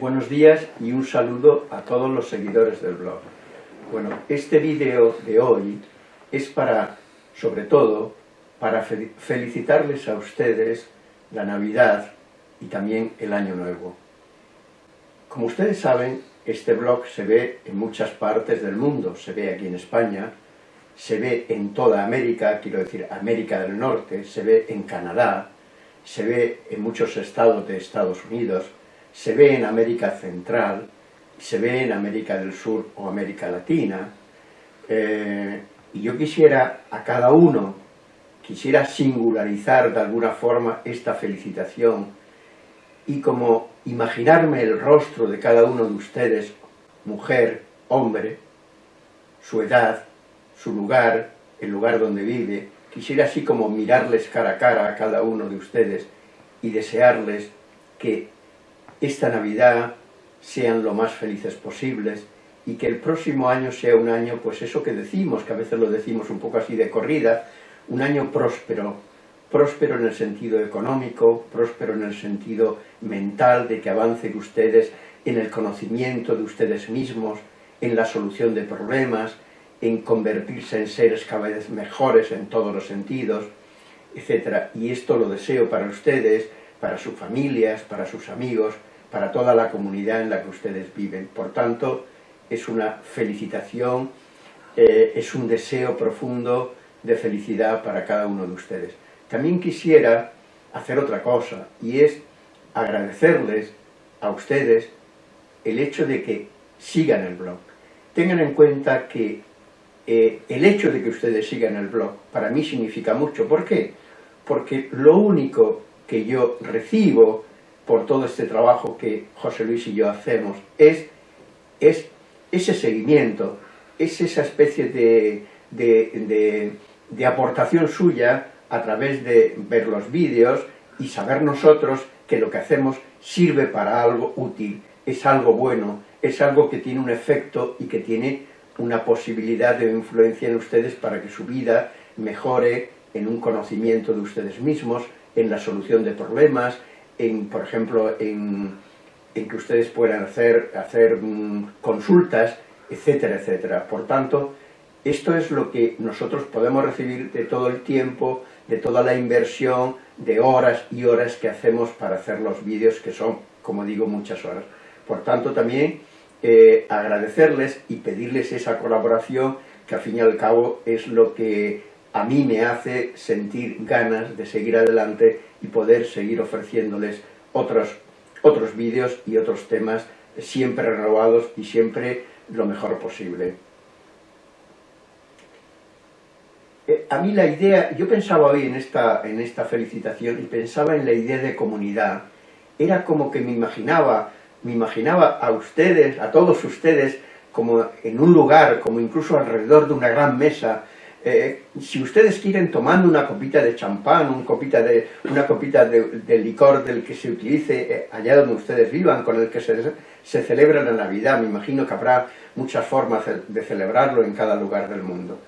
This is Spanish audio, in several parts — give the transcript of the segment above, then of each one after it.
buenos días y un saludo a todos los seguidores del blog. Bueno, este vídeo de hoy es para, sobre todo, para felicitarles a ustedes la Navidad y también el Año Nuevo. Como ustedes saben, este blog se ve en muchas partes del mundo, se ve aquí en España, se ve en toda América, quiero decir América del Norte, se ve en Canadá, se ve en muchos estados de Estados Unidos, se ve en América Central, se ve en América del Sur o América Latina, eh, y yo quisiera a cada uno, quisiera singularizar de alguna forma esta felicitación y como imaginarme el rostro de cada uno de ustedes, mujer, hombre, su edad, su lugar, el lugar donde vive, quisiera así como mirarles cara a cara a cada uno de ustedes y desearles que esta Navidad sean lo más felices posibles y que el próximo año sea un año, pues eso que decimos, que a veces lo decimos un poco así de corrida, un año próspero, próspero en el sentido económico, próspero en el sentido mental, de que avancen ustedes en el conocimiento de ustedes mismos, en la solución de problemas, en convertirse en seres cada vez mejores en todos los sentidos, etc. Y esto lo deseo para ustedes, para sus familias, para sus amigos, para toda la comunidad en la que ustedes viven. Por tanto, es una felicitación, eh, es un deseo profundo de felicidad para cada uno de ustedes. También quisiera hacer otra cosa, y es agradecerles a ustedes el hecho de que sigan el blog. Tengan en cuenta que eh, el hecho de que ustedes sigan el blog para mí significa mucho. ¿Por qué? Porque lo único que yo recibo por todo este trabajo que José Luis y yo hacemos, es, es ese seguimiento, es esa especie de, de, aportación suya a través de ver los vídeos y saber nosotros que lo que hacemos sirve para algo útil, es algo bueno, es algo que tiene un efecto y que tiene una posibilidad de influencia en ustedes para que su vida mejore en un conocimiento de ustedes mismos, en la solución de problemas, en, por ejemplo, en, que ustedes puedan hacer, hacer mm, consultas, etcétera, etcétera. Por tanto, esto es lo que nosotros podemos recibir de todo el tiempo, de toda la inversión, de horas y horas que hacemos para hacer los vídeos, que son, como digo, muchas horas. Por tanto, también eh, agradecerles y pedirles esa colaboración, que al fin y al cabo es lo que a mí me hace sentir ganas de seguir adelante y poder seguir ofreciéndoles otros, otros vídeos y otros temas siempre renovados y siempre lo mejor posible. Eh, a mí la idea, yo pensaba hoy en esta, en esta felicitación y pensaba en la idea de comunidad. Era como que me imaginaba, me imaginaba a ustedes, a todos ustedes, como en un lugar, como incluso alrededor de una gran mesa, eh, si ustedes quieren tomando una copita de champán, una copita de, una copita de, licor del que se utilice eh, allá donde ustedes vivan, con el que se, se, celebra la Navidad, me imagino que habrá muchas formas de celebrarlo en cada lugar del mundo.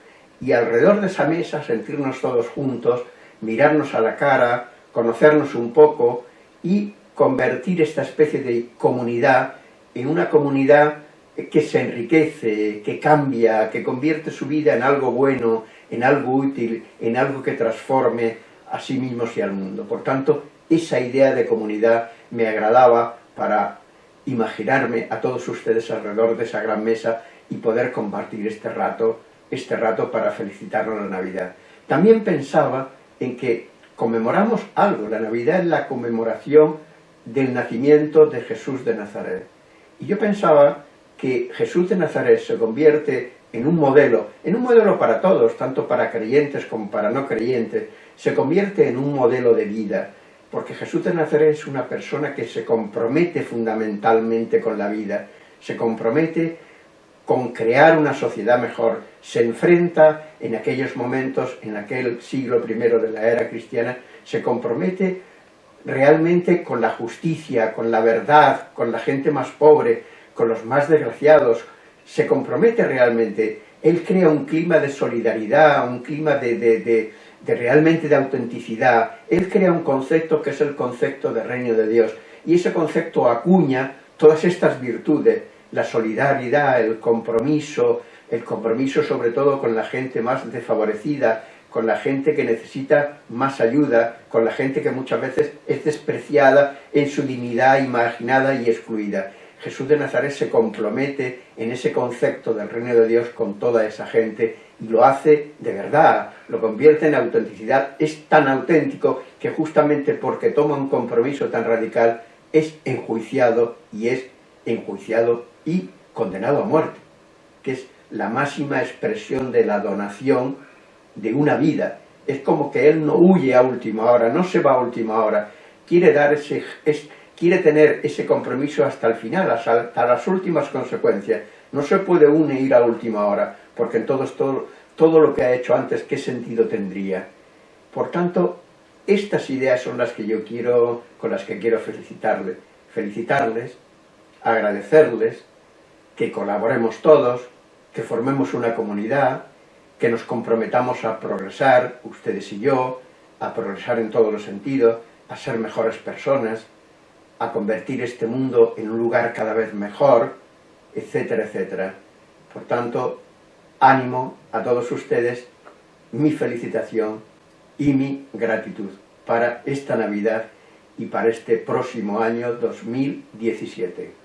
Y alrededor de esa mesa sentirnos todos juntos, mirarnos a la cara, conocernos un poco y convertir esta especie de comunidad en una comunidad que se enriquece, que cambia, que convierte su vida en algo bueno, en algo útil, en algo que transforme a sí mismos y al mundo. Por tanto, esa idea de comunidad me agradaba para imaginarme a todos ustedes alrededor de esa gran mesa y poder compartir este rato, este rato para felicitarnos la Navidad. También pensaba en que conmemoramos algo, la Navidad es la conmemoración del nacimiento de Jesús de Nazaret. Y yo pensaba que Jesús de Nazaret se convierte en un modelo, en un modelo para todos, tanto para creyentes como para no creyentes, se convierte en un modelo de vida, porque Jesús de Nazaret es una persona que se compromete fundamentalmente con la vida, se compromete con crear una sociedad mejor, se enfrenta en aquellos momentos, en aquel siglo I de la era cristiana, se compromete realmente con la justicia, con la verdad, con la gente más pobre, con los más desgraciados, se compromete realmente, él crea un clima de solidaridad, un clima de, realmente de autenticidad, él crea un concepto que es el concepto de reino de Dios, y ese concepto acuña todas estas virtudes, la solidaridad, el compromiso, el compromiso sobre todo con la gente más desfavorecida, con la gente que necesita más ayuda, con la gente que muchas veces es despreciada en su dignidad, imaginada y excluida. Jesús de Nazaret se compromete en ese concepto del reino de Dios con toda esa gente y lo hace de verdad, lo convierte en autenticidad, es tan auténtico que justamente porque toma un compromiso tan radical es enjuiciado y es enjuiciado y condenado a muerte, que es la máxima expresión de la donación de una vida. Es como que él no huye a última hora, no se va a última hora, quiere, dar ese, quiere tener ese compromiso hasta el final, hasta las últimas consecuencias. No se puede uno ir a última hora, porque en todo, todo, todo lo que ha hecho antes, ¿qué sentido tendría? Por tanto, estas ideas son las que yo quiero, con las que quiero felicitarles, felicitarles, agradecerles, que colaboremos todos, que formemos una comunidad, que nos comprometamos a progresar, ustedes y yo, a progresar en todos los sentidos, a ser mejores personas, a convertir este mundo en un lugar cada vez mejor, etcétera, etcétera. Por tanto, ánimo a todos ustedes, mi felicitación y mi gratitud para esta Navidad y para este próximo año 2017.